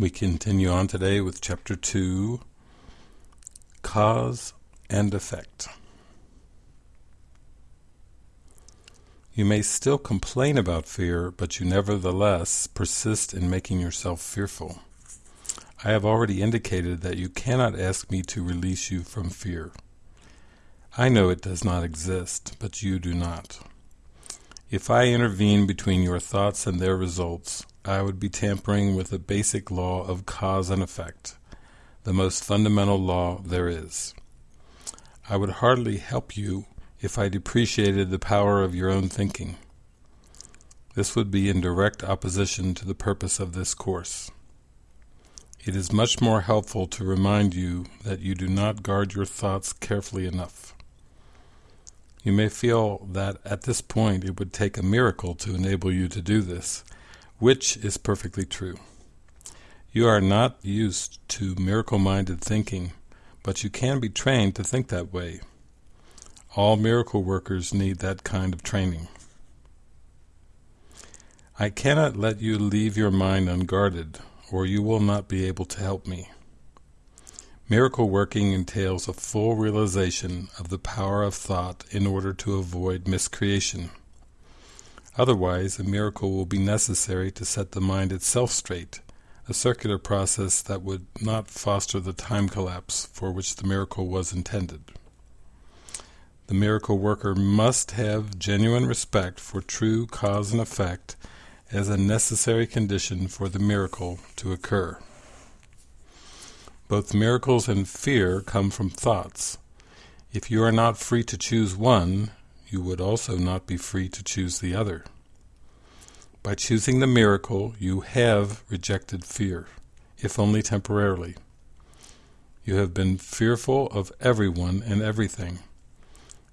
We continue on today with Chapter 2, Cause and Effect. You may still complain about fear, but you nevertheless persist in making yourself fearful. I have already indicated that you cannot ask me to release you from fear. I know it does not exist, but you do not. If I intervene between your thoughts and their results, I would be tampering with the basic law of cause and effect, the most fundamental law there is. I would hardly help you if I depreciated the power of your own thinking. This would be in direct opposition to the purpose of this course. It is much more helpful to remind you that you do not guard your thoughts carefully enough. You may feel that at this point it would take a miracle to enable you to do this, which is perfectly true. You are not used to miracle-minded thinking, but you can be trained to think that way. All miracle workers need that kind of training. I cannot let you leave your mind unguarded, or you will not be able to help me. Miracle working entails a full realization of the power of thought in order to avoid miscreation. Otherwise, a miracle will be necessary to set the mind itself straight, a circular process that would not foster the time collapse for which the miracle was intended. The miracle worker must have genuine respect for true cause and effect as a necessary condition for the miracle to occur. Both miracles and fear come from thoughts. If you are not free to choose one, you would also not be free to choose the other. By choosing the miracle, you have rejected fear, if only temporarily. You have been fearful of everyone and everything.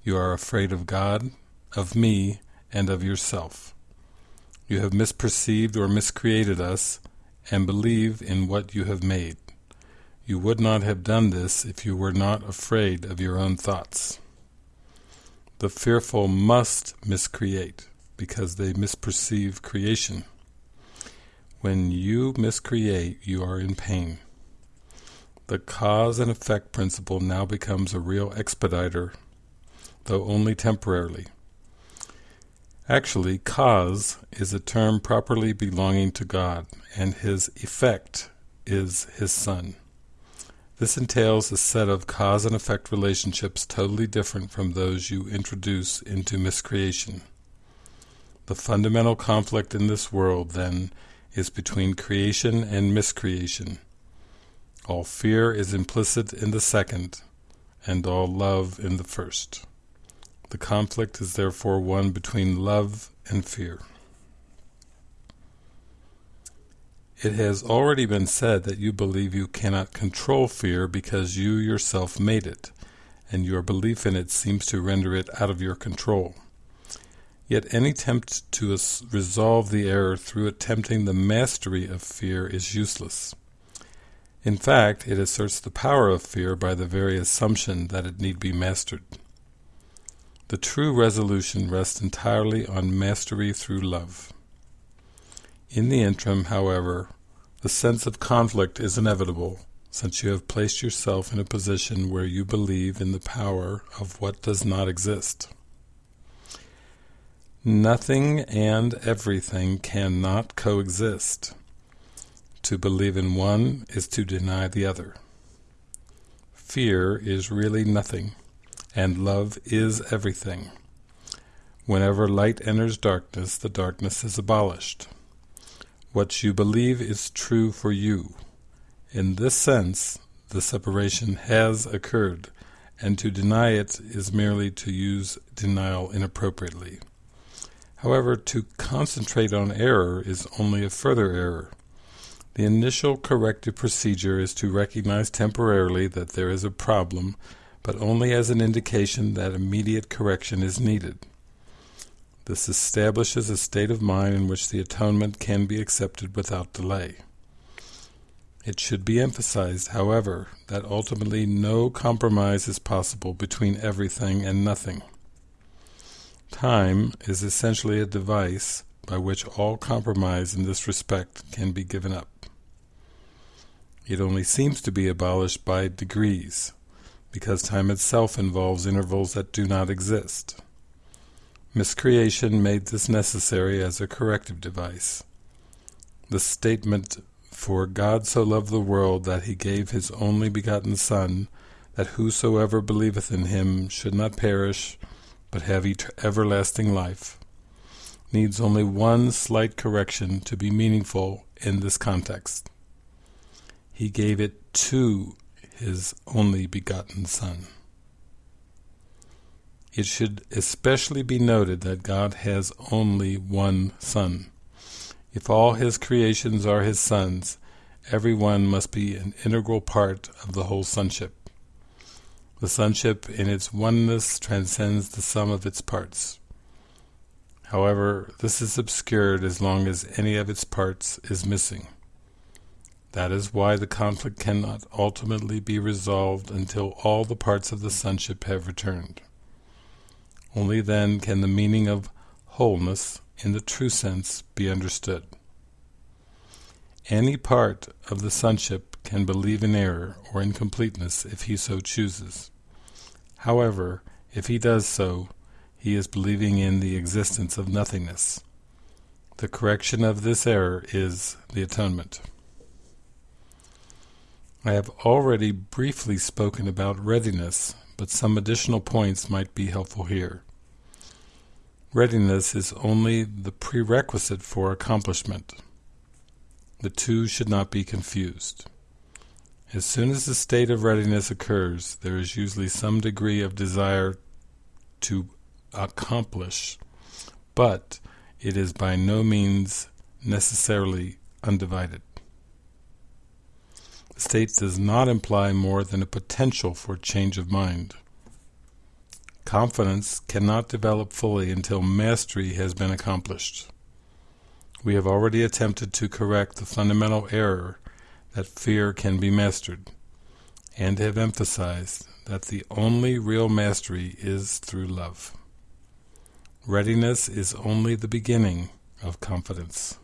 You are afraid of God, of me, and of yourself. You have misperceived or miscreated us, and believe in what you have made. You would not have done this if you were not afraid of your own thoughts. The fearful must miscreate, because they misperceive creation. When you miscreate, you are in pain. The cause and effect principle now becomes a real expediter, though only temporarily. Actually, cause is a term properly belonging to God, and his effect is his Son. This entails a set of cause and effect relationships totally different from those you introduce into miscreation. The fundamental conflict in this world, then, is between creation and miscreation. All fear is implicit in the second, and all love in the first. The conflict is therefore one between love and fear. It has already been said that you believe you cannot control fear because you yourself made it, and your belief in it seems to render it out of your control. Yet any attempt to resolve the error through attempting the mastery of fear is useless. In fact, it asserts the power of fear by the very assumption that it need be mastered. The true resolution rests entirely on mastery through love. In the interim, however, the sense of conflict is inevitable, since you have placed yourself in a position where you believe in the power of what does not exist. Nothing and everything cannot coexist. To believe in one is to deny the other. Fear is really nothing, and love is everything. Whenever light enters darkness, the darkness is abolished. What you believe is true for you. In this sense, the separation has occurred, and to deny it is merely to use denial inappropriately. However, to concentrate on error is only a further error. The initial corrective procedure is to recognize temporarily that there is a problem, but only as an indication that immediate correction is needed. This establishes a state of mind in which the atonement can be accepted without delay. It should be emphasized, however, that ultimately no compromise is possible between everything and nothing. Time is essentially a device by which all compromise in this respect can be given up. It only seems to be abolished by degrees, because time itself involves intervals that do not exist. Miscreation made this necessary as a corrective device. The statement, For God so loved the world that he gave his only begotten Son, that whosoever believeth in him should not perish, but have everlasting life, needs only one slight correction to be meaningful in this context. He gave it to his only begotten Son. It should especially be noted that God has only one Son. If all his creations are his sons, every one must be an integral part of the whole sonship. The sonship in its oneness transcends the sum of its parts. However, this is obscured as long as any of its parts is missing. That is why the conflict cannot ultimately be resolved until all the parts of the sonship have returned. Only then can the meaning of wholeness, in the true sense, be understood. Any part of the sonship can believe in error or incompleteness if he so chooses. However, if he does so, he is believing in the existence of nothingness. The correction of this error is the atonement. I have already briefly spoken about readiness, but some additional points might be helpful here. Readiness is only the prerequisite for accomplishment. The two should not be confused. As soon as the state of readiness occurs, there is usually some degree of desire to accomplish, but it is by no means necessarily undivided. The state does not imply more than a potential for change of mind. Confidence cannot develop fully until mastery has been accomplished. We have already attempted to correct the fundamental error that fear can be mastered, and have emphasized that the only real mastery is through love. Readiness is only the beginning of confidence.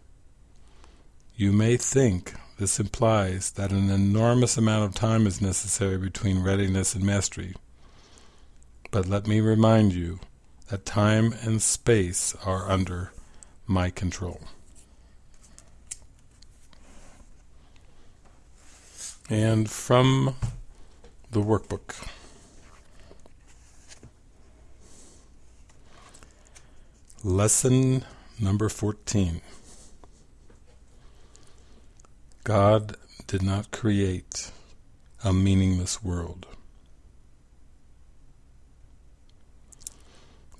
You may think this implies that an enormous amount of time is necessary between readiness and mastery. But let me remind you that time and space are under my control. And from the workbook. Lesson number 14. God did not create a meaningless world.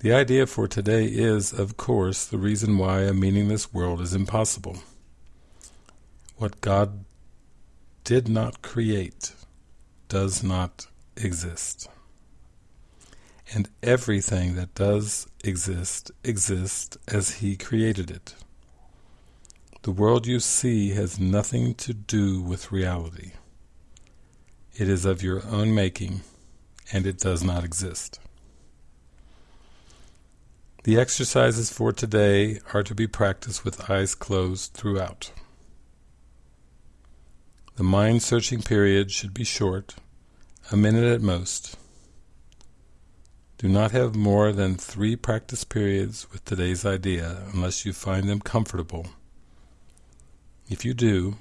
The idea for today is, of course, the reason why a meaningless world is impossible. What God did not create does not exist and everything that does exist exists as he created it. The world you see has nothing to do with reality. It is of your own making, and it does not exist. The exercises for today are to be practiced with eyes closed throughout. The mind-searching period should be short, a minute at most, do not have more than three practice periods with today's idea unless you find them comfortable. If you do,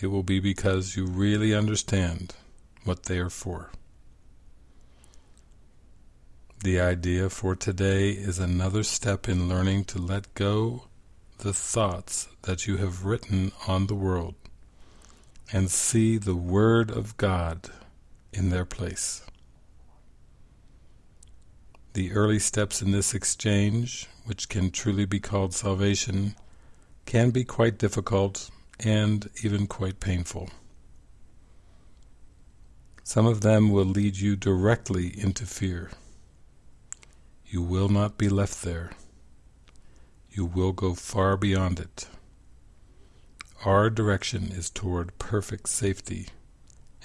it will be because you really understand what they are for. The idea for today is another step in learning to let go the thoughts that you have written on the world and see the Word of God in their place. The early steps in this exchange, which can truly be called salvation, can be quite difficult and even quite painful. Some of them will lead you directly into fear. You will not be left there. You will go far beyond it. Our direction is toward perfect safety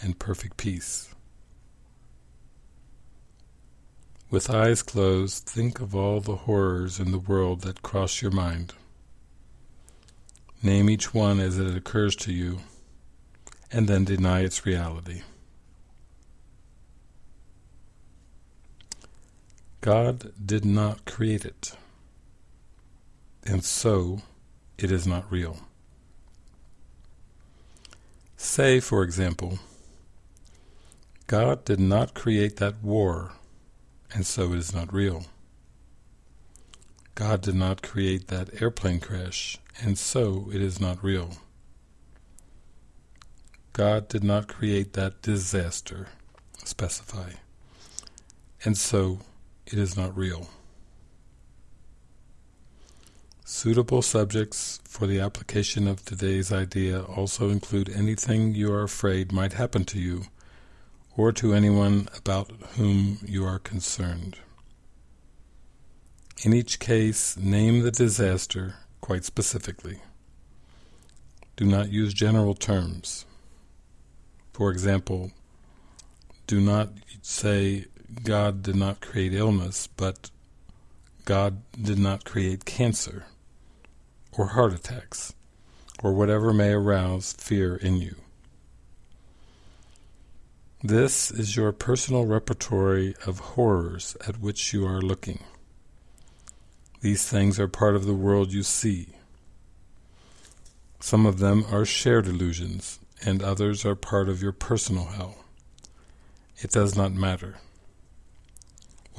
and perfect peace. With eyes closed, think of all the horrors in the world that cross your mind. Name each one as it occurs to you, and then deny its reality. God did not create it, and so it is not real. Say, for example, God did not create that war, and so it is not real. God did not create that airplane crash, and so it is not real. God did not create that disaster, specify, and so it is not real. Suitable subjects for the application of today's idea also include anything you are afraid might happen to you, or to anyone about whom you are concerned. In each case, name the disaster quite specifically. Do not use general terms. For example, do not say God did not create illness, but God did not create cancer, or heart attacks, or whatever may arouse fear in you. This is your personal repertory of horrors at which you are looking. These things are part of the world you see. Some of them are shared illusions, and others are part of your personal hell. It does not matter.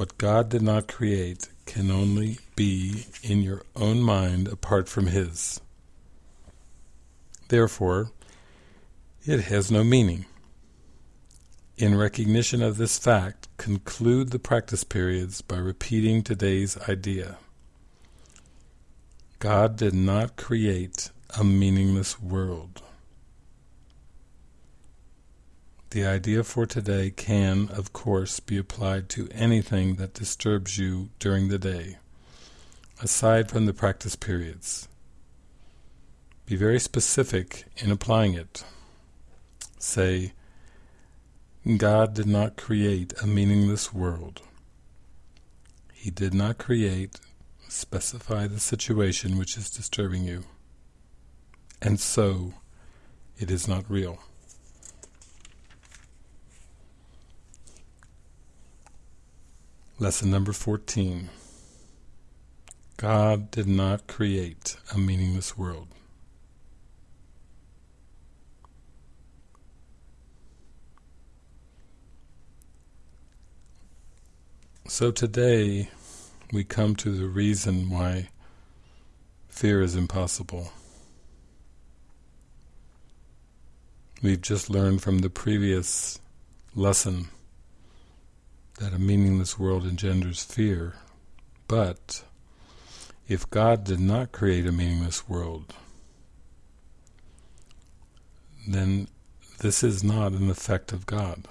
What God did not create can only be in your own mind apart from His. Therefore, it has no meaning. In recognition of this fact, conclude the practice periods by repeating today's idea. God did not create a meaningless world. The idea for today can, of course, be applied to anything that disturbs you during the day, aside from the practice periods. Be very specific in applying it. Say, God did not create a meaningless world. He did not create, specify the situation which is disturbing you. And so, it is not real. Lesson number 14. God did not create a meaningless world. So today we come to the reason why fear is impossible. We've just learned from the previous lesson that a meaningless world engenders fear, but if God did not create a meaningless world, then this is not an effect of God.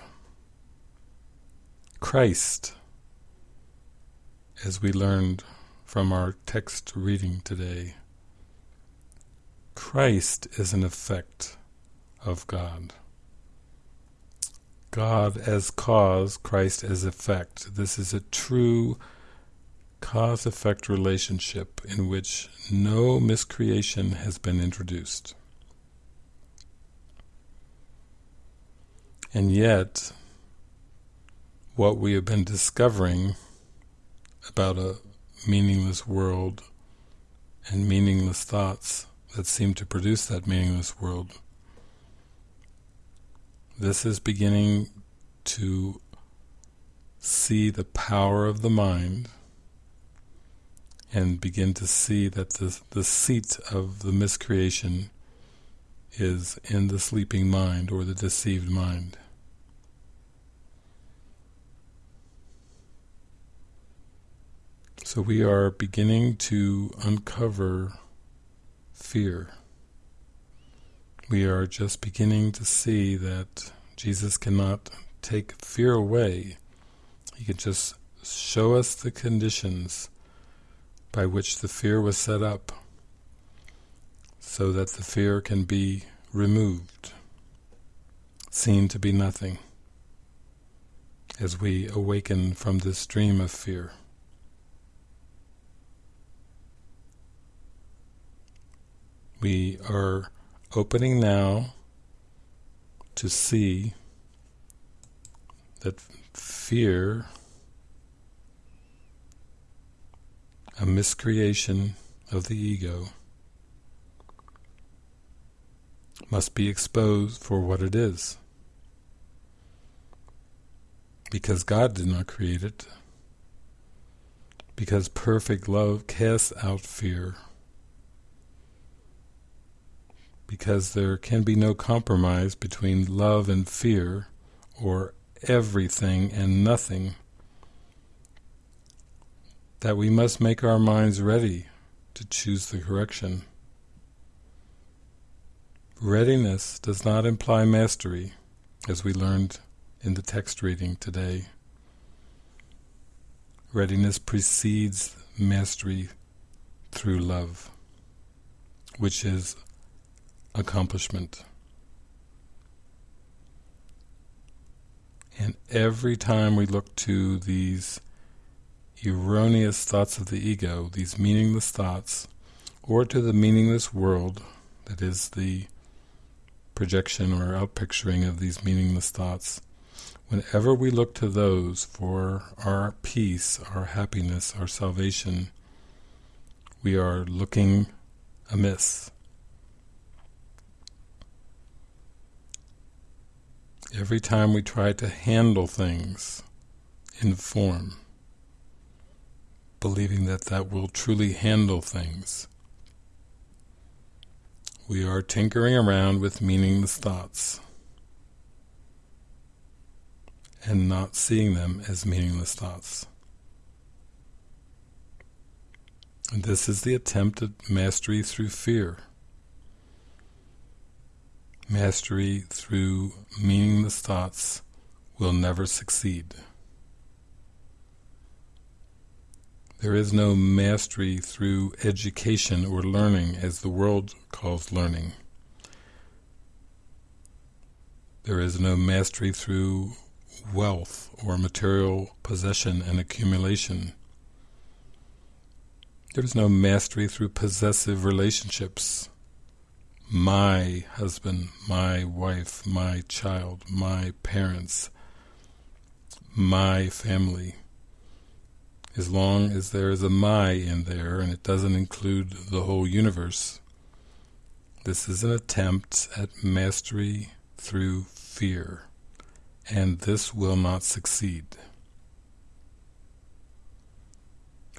Christ, as we learned from our text reading today, Christ is an effect of God. God as cause, Christ as effect. This is a true cause-effect relationship in which no miscreation has been introduced. And yet, what we have been discovering about a meaningless world and meaningless thoughts that seem to produce that meaningless world this is beginning to see the power of the mind and begin to see that the, the seat of the miscreation is in the sleeping mind or the deceived mind. So we are beginning to uncover fear we are just beginning to see that Jesus cannot take fear away. He can just show us the conditions by which the fear was set up so that the fear can be removed, seen to be nothing, as we awaken from this dream of fear. We are opening now to see that fear, a miscreation of the ego, must be exposed for what it is. Because God did not create it. Because perfect love casts out fear. Because there can be no compromise between love and fear, or everything and nothing. That we must make our minds ready to choose the correction. Readiness does not imply mastery, as we learned in the text reading today. Readiness precedes mastery through love, which is accomplishment. And every time we look to these erroneous thoughts of the ego, these meaningless thoughts, or to the meaningless world that is the projection or outpicturing of these meaningless thoughts. Whenever we look to those for our peace, our happiness, our salvation, we are looking amiss. Every time we try to handle things in form, believing that that will truly handle things, we are tinkering around with meaningless thoughts and not seeing them as meaningless thoughts. And this is the attempt at mastery through fear. Mastery through meaningless thoughts will never succeed. There is no mastery through education or learning as the world calls learning. There is no mastery through wealth or material possession and accumulation. There is no mastery through possessive relationships. My husband, my wife, my child, my parents, my family as long as there is a my in there and it doesn't include the whole universe. This is an attempt at mastery through fear, and this will not succeed.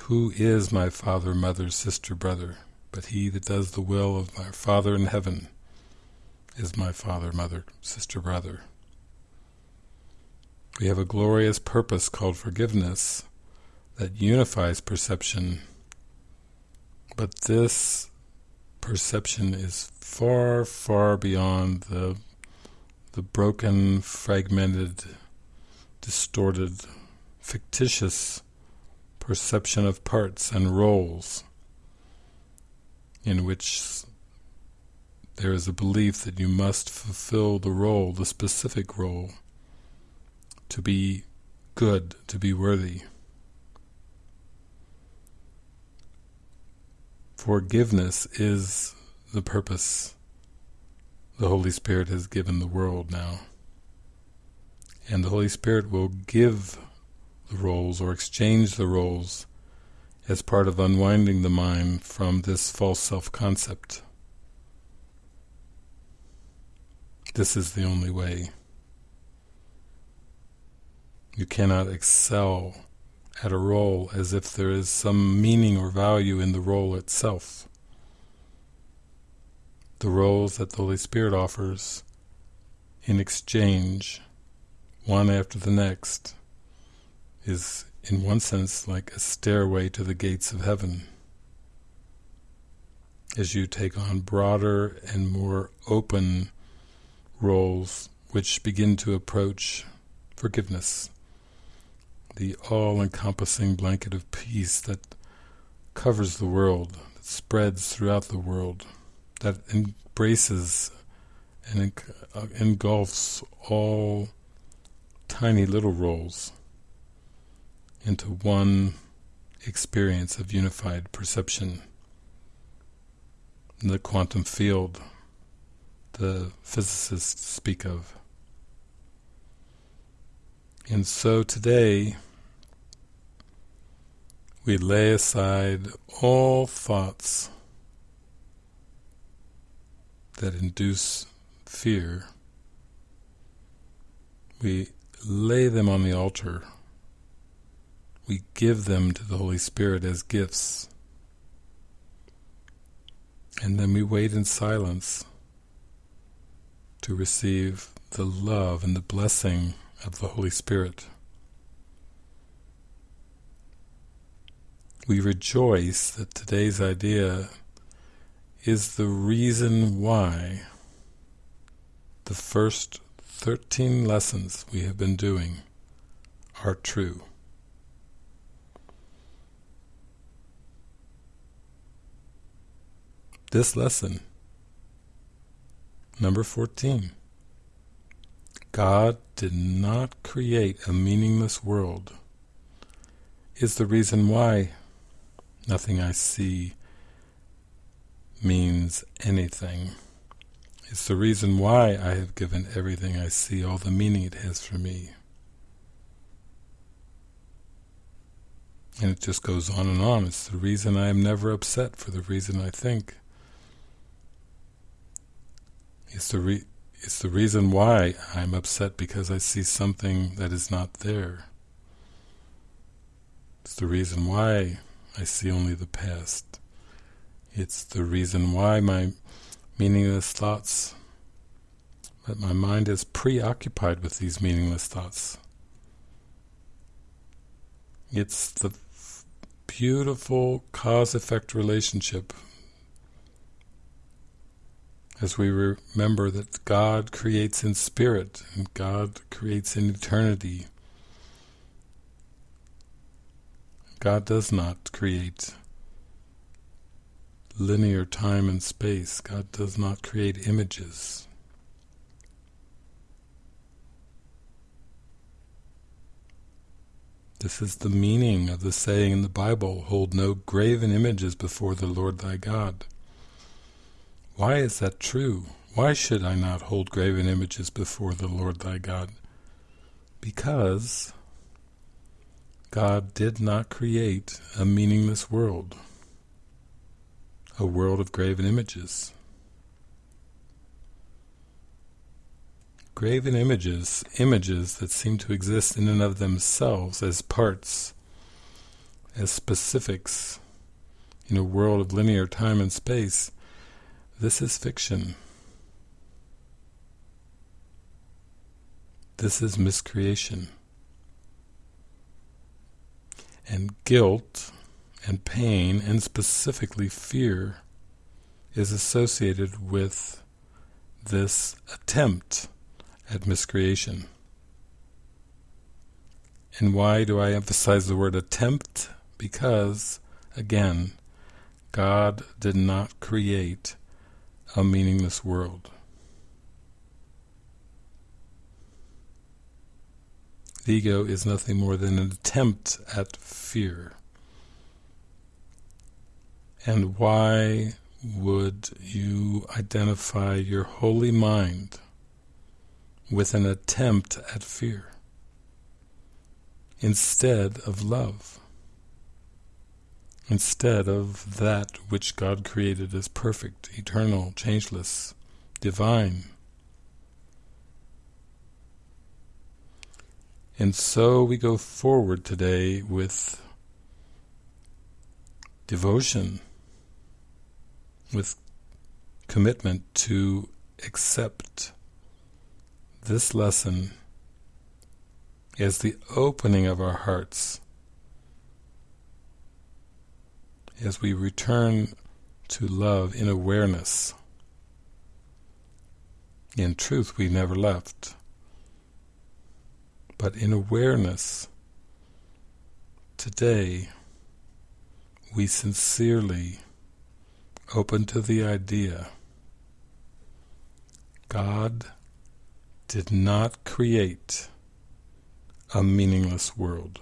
Who is my father, mother, sister, brother, but he that does the will of my Father in heaven is my father, mother, sister, brother. We have a glorious purpose called forgiveness, that unifies perception, but this perception is far, far beyond the the broken, fragmented, distorted, fictitious perception of parts and roles in which there is a belief that you must fulfill the role, the specific role, to be good, to be worthy. Forgiveness is the purpose the Holy Spirit has given the world now. And the Holy Spirit will give the roles or exchange the roles as part of unwinding the mind from this false self-concept. This is the only way. You cannot excel at a role as if there is some meaning or value in the role itself. The roles that the Holy Spirit offers in exchange, one after the next, is in one sense like a stairway to the gates of heaven. As you take on broader and more open roles which begin to approach forgiveness, the all-encompassing blanket of peace that covers the world, that spreads throughout the world, that embraces and uh, engulfs all tiny little roles into one experience of unified perception. The quantum field the physicists speak of. And so today, we lay aside all thoughts that induce fear. We lay them on the altar. We give them to the Holy Spirit as gifts. And then we wait in silence to receive the love and the blessing of the Holy Spirit. We rejoice that today's idea is the reason why the first 13 lessons we have been doing are true. This lesson, number 14, God did not create a meaningless world, is the reason why nothing I see means anything. It's the reason why I have given everything I see all the meaning it has for me. And it just goes on and on. It's the reason I am never upset for the reason I think. It's the re it's the reason why I'm upset because I see something that is not there. It's the reason why I see only the past. It's the reason why my meaningless thoughts, that my mind is preoccupied with these meaningless thoughts. It's the beautiful cause-effect relationship as we remember that God creates in spirit and God creates in eternity. God does not create linear time and space. God does not create images. This is the meaning of the saying in the Bible, hold no graven images before the Lord thy God. Why is that true? Why should I not hold graven images before the Lord thy God? Because God did not create a meaningless world, a world of graven images. Graven images, images that seem to exist in and of themselves as parts, as specifics, in a world of linear time and space, this is fiction. This is miscreation. And guilt and pain, and specifically fear, is associated with this attempt at miscreation. And why do I emphasize the word attempt? Because, again, God did not create a meaningless world. The ego is nothing more than an attempt at fear. And why would you identify your holy mind with an attempt at fear instead of love? Instead of that which God created as perfect, eternal, changeless, divine. And so we go forward today with devotion, with commitment to accept this lesson as the opening of our hearts as we return to love in awareness. In truth, we never left. But in awareness, today, we sincerely open to the idea God did not create a meaningless world.